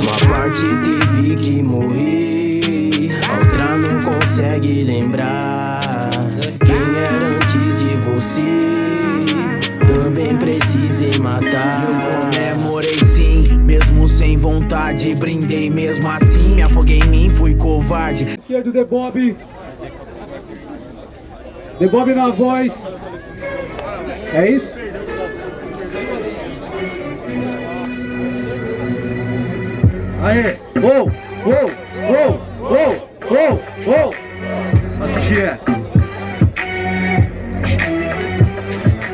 Uma parte teve que morrer Outra não consegue lembrar. Quem era antes de você? Também precisei matar. Eu comemorei sim, mesmo sem vontade Brindei mesmo assim, me afoguei em mim, fui covarde. Esquerdo, The Bob The Bob na voz. É isso? I hear. Whoa, whoa, whoa, whoa, whoa, whoa. Let's cheer.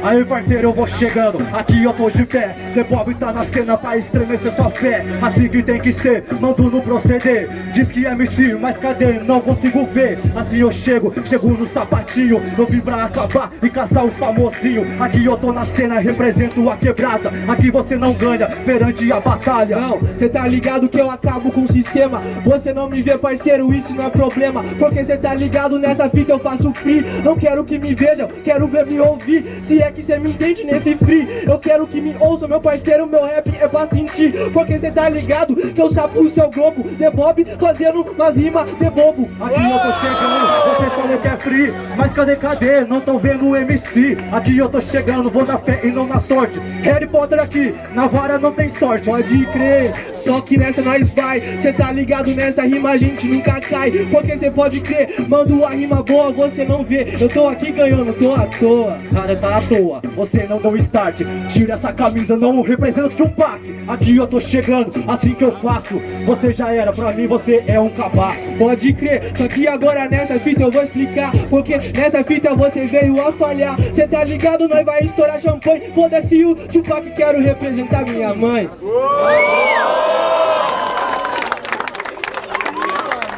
Aí parceiro, eu vou chegando, aqui eu tô de pé. Bob tá na cena pra estremecer sua fé. Assim que tem que ser, mando no proceder. Diz que é MC, mas cadê? Não consigo ver. Assim eu chego, chego no sapatinho. Eu vim pra acabar e caçar os famosinhos. Aqui eu tô na cena, represento a quebrada. Aqui você não ganha perante a batalha. Não, cê tá ligado que eu acabo com o sistema. Você não me vê parceiro, isso não é problema. Porque cê tá ligado nessa fita eu faço free. Não quero que me vejam, quero ver me ouvir. Se é que cê me entende nesse free. Eu quero que me ouça, meu parceiro, meu rap é pra sentir. Porque cê tá ligado que eu sapo o seu globo. The Bob fazendo umas rimas de bobo. Aqui eu tô chegando, você falou que é free. Mas cadê, cadê? Não tão vendo o MC Aqui eu tô chegando, vou na fé e não na sorte. Harry Potter aqui, na vara não tem sorte. Pode crer, só que nessa nós vai. Cê tá ligado nessa rima a gente nunca cai. Porque cê pode crer, mando a rima boa você não vê. Eu tô aqui ganhando, tô à toa. Cara, tá à toa você não deu start. Tira essa camisa, não representa Tupac Aqui eu tô chegando, assim que eu faço. Você já era, pra mim você é um cabaço. Pode crer, só que agora nessa fita eu vou explicar. Porque nessa fita você veio a falhar. Cê tá ligado, nós vai estourar champanhe. Foda-se o Tupac, quero representar minha mãe.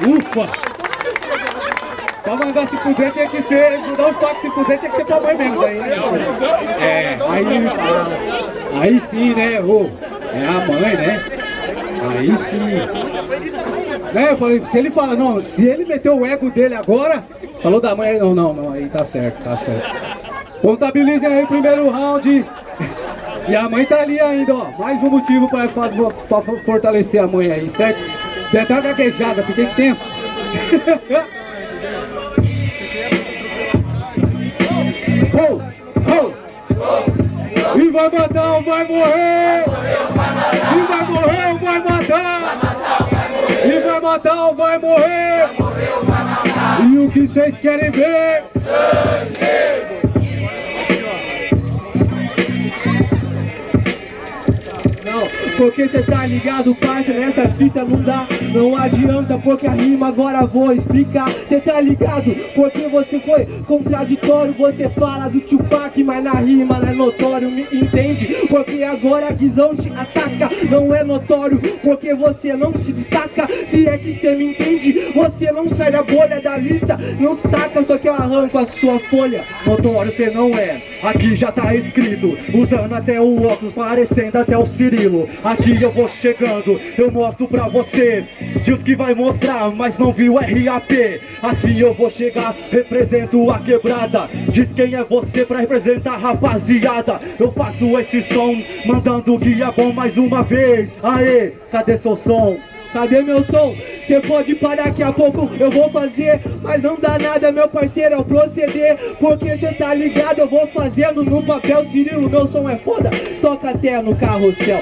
Ufa! Pra mandar se puder tinha que ser, mandar um toque se puder tinha que ser pra mãe mesmo daí. É, aí, aí sim, né? Oh, é a mãe, né? Aí sim. Né, eu falei, se ele fala, não, se ele meteu o ego dele agora, falou da mãe, não, não, não, aí tá certo, tá certo. Contabilizem aí o primeiro round. E a mãe tá ali ainda, ó. Mais um motivo pra, pra, pra fortalecer a mãe aí, certo? Deu até uma gaguejada, fiquei tenso. E vai matar ou vai morrer? E vai morrer ou vai matar? E vai matar ou vai morrer? E o que vocês querem ver? Sangue! Porque cê tá ligado, parça, nessa fita não dá. Não adianta porque a rima agora vou explicar. Cê tá ligado, porque você foi contraditório. Você fala do Tupac, mas na rima não é notório Me entende? Porque agora a Guizão te ataca Não é notório, porque você não se destaca Se é que cê me entende, você não sai da bolha da lista Não se taca, só que eu arranco a sua folha. Notório cê não é, aqui já tá escrito Usando até o óculos, parecendo até o Cirilo. Aqui eu vou chegando, eu mostro pra você. Diz que vai mostrar, mas não viu RAP Assim eu vou chegar, represento a quebrada. Diz quem é você pra representar rapaziada. Eu faço esse som, mandando guia bom mais uma vez. Aê, cadê seu som? Cadê meu som? Cê pode parar daqui a pouco eu vou fazer Mas não dá nada meu parceiro ao proceder. Porque cê tá ligado eu vou fazendo no papel Cirilo meu som é foda, toca até no carrossel.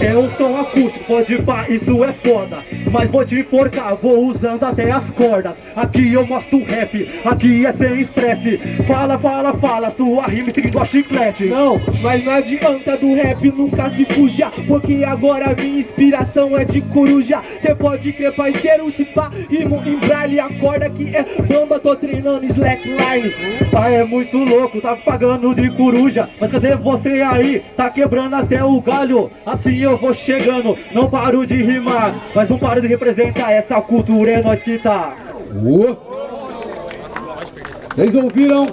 É um som acústico, pode pá, isso é foda. Mas vou te enforcar, vou usando até as cordas. Aqui eu mostro rap, aqui é sem estresse. Fala, fala, fala, sua rima seguindo a chiclete. Não, mas não adianta do rap nunca se fujar. Porque agora minha inspiração é de coruja. Cê pode crer parceiro parceiro, se pá, rimo em braille, acorda que é bamba, tô treinando slackline. Pai é muito louco, tá pagando de coruja, mas cadê você aí? Tá quebrando até o galho, assim eu vou chegando, não paro de rimar, mas não paro de representar essa cultura, é nós que tá. Vocês ouviram?